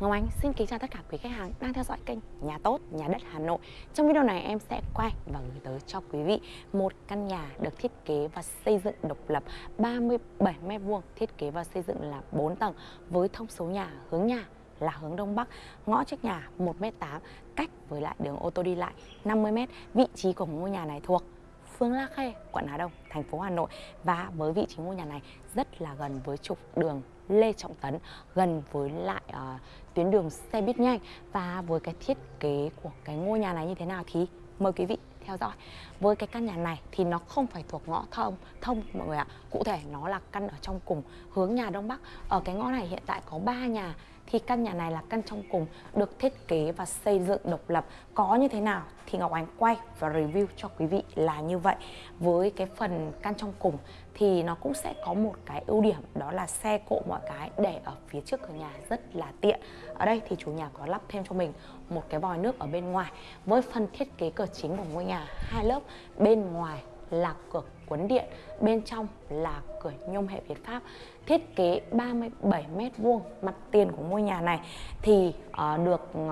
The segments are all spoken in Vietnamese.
Ngọc Ánh xin kính chào tất cả quý khách hàng đang theo dõi kênh Nhà Tốt, Nhà Đất Hà Nội. Trong video này em sẽ quay và gửi tới cho quý vị một căn nhà được thiết kế và xây dựng độc lập 37m2 Thiết kế và xây dựng là 4 tầng với thông số nhà hướng nhà là hướng Đông Bắc Ngõ trước nhà 1m8 cách với lại đường ô tô đi lại 50m Vị trí của ngôi nhà này thuộc. Phương La Khê, quận Hà Đông, thành phố Hà Nội. Và với vị trí ngôi nhà này rất là gần với trục đường Lê Trọng Tấn gần với lại uh, tuyến đường xe buýt nhanh. Và với cái thiết kế của cái ngôi nhà này như thế nào thì mời quý vị theo dõi. Với cái căn nhà này thì nó không phải thuộc ngõ thông thông mọi người ạ. Cụ thể nó là căn ở trong cùng hướng nhà đông bắc. Ở cái ngõ này hiện tại có 3 nhà thì căn nhà này là căn trong cùng, được thiết kế và xây dựng độc lập. Có như thế nào thì Ngọc Ánh quay và review cho quý vị là như vậy. Với cái phần căn trong cùng thì nó cũng sẽ có một cái ưu điểm, đó là xe cộ mọi cái để ở phía trước cửa nhà rất là tiện. Ở đây thì chủ nhà có lắp thêm cho mình một cái vòi nước ở bên ngoài. Với phần thiết kế cửa chính của ngôi nhà, hai lớp, bên ngoài là cửa quấn điện bên trong là cửa nhôm hệ Việt Pháp thiết kế 37 m vuông mặt tiền của ngôi nhà này. Thì uh, được uh,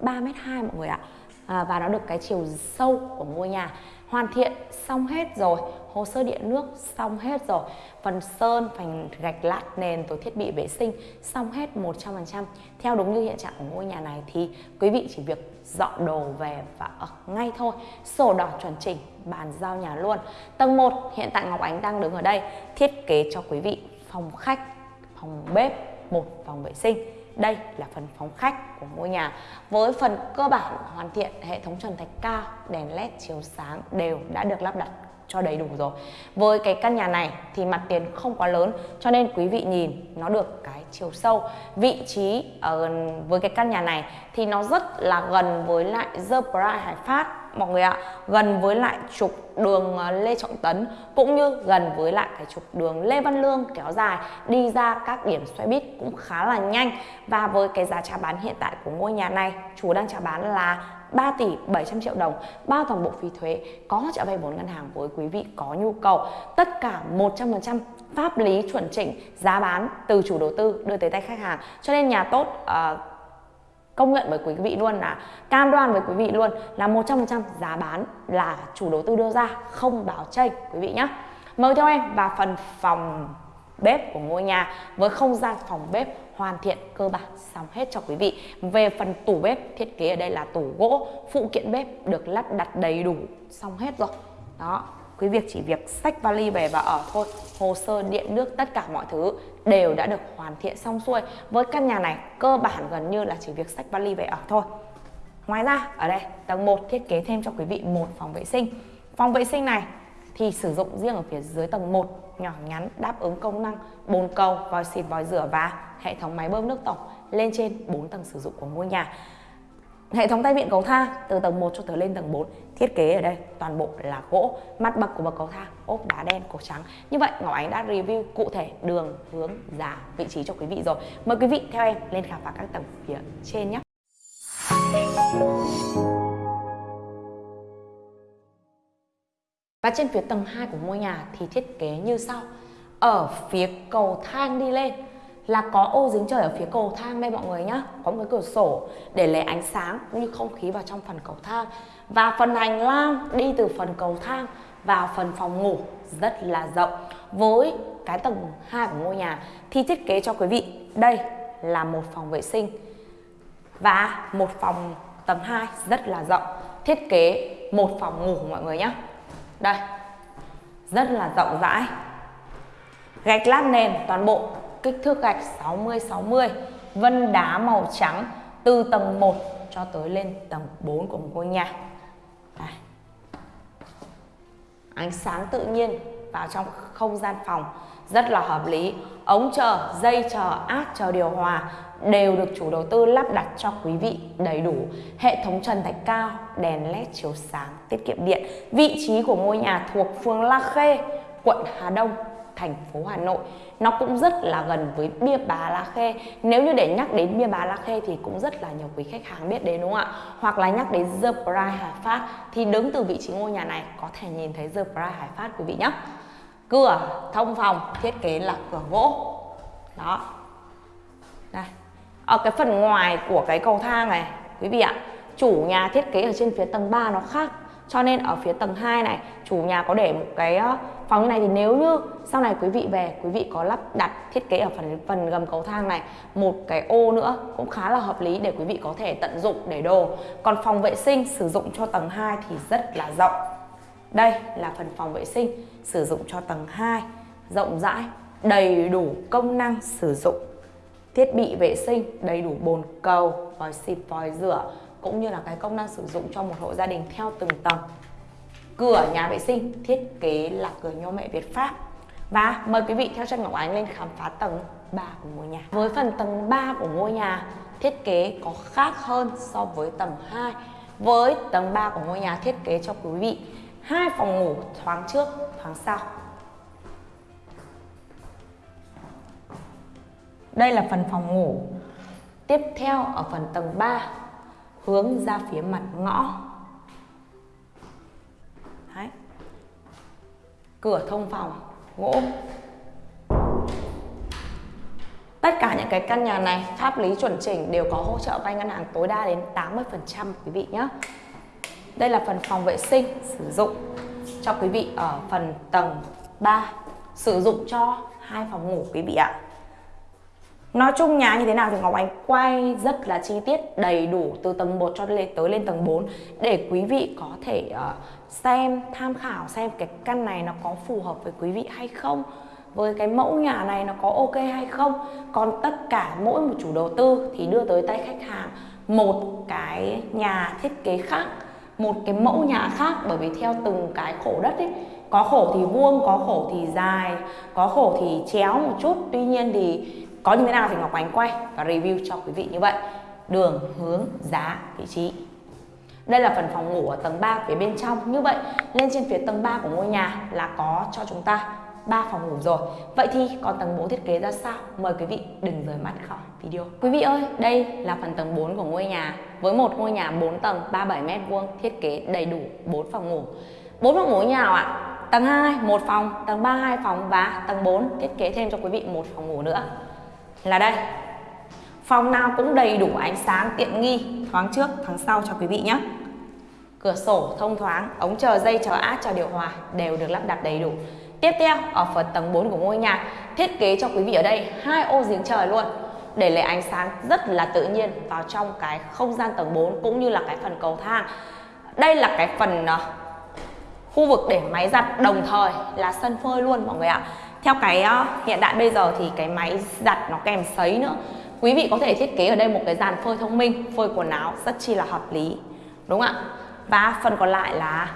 3 m 2 mọi người ạ à, và nó được cái chiều sâu của ngôi nhà hoàn thiện xong hết rồi hồ sơ điện nước xong hết rồi phần sơn phần gạch lát nền rồi thiết bị vệ sinh xong hết 100% theo đúng như hiện trạng của ngôi nhà này thì quý vị chỉ việc dọn đồ về và ở ngay thôi. Sổ đỏ chuẩn chỉnh bàn giao nhà luôn. Tầng 1 hiện tại Ngọc Ánh đang đứng ở đây thiết kế cho quý vị phòng khách phòng bếp một phòng vệ sinh đây là phần phóng khách của ngôi nhà với phần cơ bản hoàn thiện hệ thống trần thạch cao, đèn led chiếu sáng đều đã được lắp đặt cho đầy đủ rồi. Với cái căn nhà này thì mặt tiền không quá lớn, cho nên quý vị nhìn nó được cái chiều sâu. Vị trí ở với cái căn nhà này thì nó rất là gần với lại The Pride Hải Phát mọi người ạ gần với lại trục đường ờ, Lê Trọng Tấn cũng như gần với lại cái trục đường Lê Văn Lương kéo dài đi ra các điểm xoay bít cũng khá là nhanh. Và với cái giá trả bán hiện tại của ngôi nhà này chủ đang trả bán là 3 tỷ 700 triệu đồng bao toàn bộ phí thuế có hỗ trợ vay vốn ngân hàng với quý vị có nhu cầu. Tất cả 100% pháp lý chuẩn chỉnh giá bán từ chủ đầu tư đưa tới tay khách hàng. Cho nên nhà tốt uh, công nhận với quý vị luôn là cam đoan với quý vị luôn là 100% giá bán là chủ đầu tư đưa ra, không báo chênh, quý vị nhé mời theo em vào phần phòng bếp của ngôi nhà với không gian phòng bếp hoàn thiện cơ bản xong hết cho quý vị. Về phần tủ bếp thiết kế ở đây là tủ gỗ, phụ kiện bếp được lắp đặt đầy đủ xong hết rồi. Đó, quý việc chỉ việc sách vali về và ở thôi. Hồ sơ điện nước tất cả mọi thứ đều đã được hoàn thiện xong xuôi. Với căn nhà này, cơ bản gần như là chỉ việc sách vali về ở thôi. Ngoài ra, ở đây, tầng 1 thiết kế thêm cho quý vị một phòng vệ sinh. Phòng vệ sinh này thì sử dụng riêng ở phía dưới tầng 1 nhỏ nhắn, đáp ứng công năng bồn cầu, vòi xịt, vòi rửa và hệ thống máy bơm nước tổng lên trên 4 tầng sử dụng của ngôi nhà. Hệ thống tay vịn cầu thang từ tầng 1 cho tới lên tầng 4 thiết kế ở đây toàn bộ là gỗ mặt bậc của bậc cầu thang, ốp đá đen, cổ trắng. Như vậy, Ngọc Ánh đã review cụ thể đường, hướng, giá, vị trí cho quý vị rồi. Mời quý vị theo em lên khám phá các tầng phía trên nhé. Và trên phía tầng 2 của ngôi nhà thì thiết kế như sau. Ở phía cầu thang đi lên là có ô dính trời ở phía cầu thang đây mọi người nhá. Có một cái cửa sổ để lấy ánh sáng cũng như không khí vào trong phần cầu thang. Và phần hành lang đi từ phần cầu thang vào phần phòng ngủ rất là rộng. Với cái tầng 2 của ngôi nhà thì thiết kế cho quý vị, đây là một phòng vệ sinh. Và một phòng tầng 2 rất là rộng. Thiết kế một phòng ngủ mọi người nhé đây, rất là rộng rãi. Gạch lát nền toàn bộ kích thước gạch 60 60 vân đá màu trắng từ tầng 1 cho tới lên tầng 4 của một ngôi nhà. Đây. ánh sáng tự nhiên vào trong không gian phòng, rất là hợp lý. Ống chờ, dây chờ, áp chờ điều hòa đều được chủ đầu tư lắp đặt cho quý vị đầy đủ. Hệ thống trần thạch cao, đèn led chiếu sáng, tiết kiệm điện. Vị trí của ngôi nhà thuộc phường La Khê, quận Hà Đông thành phố Hà Nội. Nó cũng rất là gần với bia bá La Khê nếu như để nhắc đến bia bá La Khê thì cũng rất là nhiều quý khách hàng biết đến, đúng không ạ? Hoặc là nhắc đến The Pride Hải Phát thì đứng từ vị trí ngôi nhà này có thể nhìn thấy The Pride Hải Phát, quý vị nhé. Cửa thông phòng thiết kế là cửa gỗ. Đó. Đây. Ở cái phần ngoài của cái cầu thang này, quý vị ạ, chủ nhà thiết kế ở trên phía tầng 3 nó khác cho nên ở phía tầng 2 này, chủ nhà có để một cái ờ, phòng như này thì nếu như sau này quý vị về, quý vị có lắp đặt thiết kế ở phần phần gầm cầu thang này, một cái ô nữa cũng khá là hợp lý để quý vị có thể tận dụng để đồ. Còn phòng vệ sinh sử dụng cho tầng 2 thì rất là rộng. Đây là phần phòng vệ sinh sử dụng cho tầng 2 rộng rãi, đầy đủ công năng sử dụng. Thiết bị vệ sinh, đầy đủ bồn cầu, vòi xịt, vòi rửa cũng như là cái công năng sử dụng cho một hộ gia đình theo từng tầng. Cửa nhà vệ sinh, thiết kế là cửa nhôm mẹ Việt Pháp. Và mời quý vị theo chân Ngọc Ánh lên khám phá tầng 3 của ngôi nhà. Với phần tầng 3 của ngôi nhà, thiết kế có khác hơn so với tầng 2 với tầng 3 của ngôi nhà thiết kế cho quý vị, hai phòng ngủ thoáng trước, thoáng sau. Đây là phần phòng ngủ. Tiếp theo ở phần tầng 3 hướng ra phía mặt ngõ. Đấy. cửa thông phòng, gỗ. Tất cả những cái căn nhà này, pháp lý chuẩn chỉnh đều có hỗ trợ vay ngân hàng tối đa đến 80% quý vị nhé đây là phần phòng vệ sinh, sử dụng cho quý vị ở phần tầng 3 sử dụng cho hai phòng ngủ, quý vị ạ. Nói chung nhà như thế nào thì Ngọc Ánh quay rất là chi tiết đầy đủ từ tầng 1 cho lên tới lên tầng 4 để quý vị có thể uh, xem tham khảo xem cái căn này nó có phù hợp với quý vị hay không với cái mẫu nhà này nó có ok hay không. Còn tất cả mỗi một chủ đầu tư thì đưa tới tay khách hàng một cái nhà thiết kế khác một cái mẫu nhà khác. Bởi vì theo từng cái khổ đất ấy có khổ thì vuông có khổ thì dài có khổ thì chéo một chút. Tuy nhiên thì có như thế nào thì Ngọc Ánh quay và review cho quý vị như vậy. Đường hướng giá vị trí. Đây là phần phòng ngủ ở tầng 3 phía bên trong. Như vậy lên trên phía tầng 3 của ngôi nhà là có cho chúng ta 3 phòng ngủ rồi. Vậy thì còn tầng 4 thiết kế ra sao? Mời quý vị đừng rời mắt khỏi video. Quý vị ơi, đây là phần tầng 4 của ngôi nhà. Với một ngôi nhà 4 tầng 37m2 thiết kế đầy đủ 4 phòng ngủ. 4 phòng ngủ như nào ạ? Tầng 2 1 phòng, tầng 3 2 phòng. Và tầng 4 thiết kế thêm cho quý vị một phòng ngủ nữa là đây. Phòng nào cũng đầy đủ ánh sáng tiện nghi. Thoáng trước thoáng sau cho quý vị nhé. Cửa sổ thông thoáng ống chờ dây chờ át chờ điều hòa đều được lắp đặt đầy đủ. Tiếp theo ở phần tầng 4 của ngôi nhà thiết kế cho quý vị ở đây hai ô giếng trời luôn. Để lấy ánh sáng rất là tự nhiên vào trong cái không gian tầng 4 cũng như là cái phần cầu thang. Đây là cái phần uh, khu vực để máy giặt đồng thời là sân phơi luôn mọi người ạ theo cái uh, hiện đại bây giờ thì cái máy giặt nó kèm sấy nữa. Quý vị có thể thiết kế ở đây một cái dàn phơi thông minh phơi quần áo rất chi là hợp lý đúng không ạ? Và phần còn lại là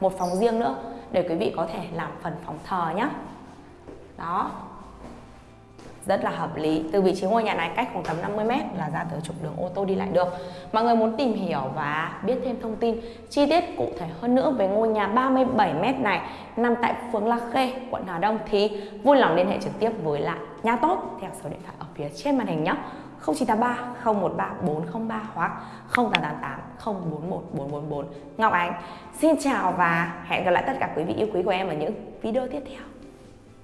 một phòng riêng nữa để quý vị có thể làm phần phòng thờ nhé đó rất là hợp lý. Từ vị trí ngôi nhà này cách khoảng tầm 50 m là ra tới trục đường ô tô đi lại được. Mọi người muốn tìm hiểu và biết thêm thông tin, chi tiết cụ thể hơn nữa về ngôi nhà 37 m này, nằm tại phường La Khê, quận Hà Đông thì vui lòng liên hệ trực tiếp với lại nhà tốt theo số điện thoại ở phía trên màn hình nhé. 0983 013 403 hoặc 0888 041 444 Ngọc Ánh, xin chào và hẹn gặp lại tất cả quý vị yêu quý của em ở những video tiếp theo.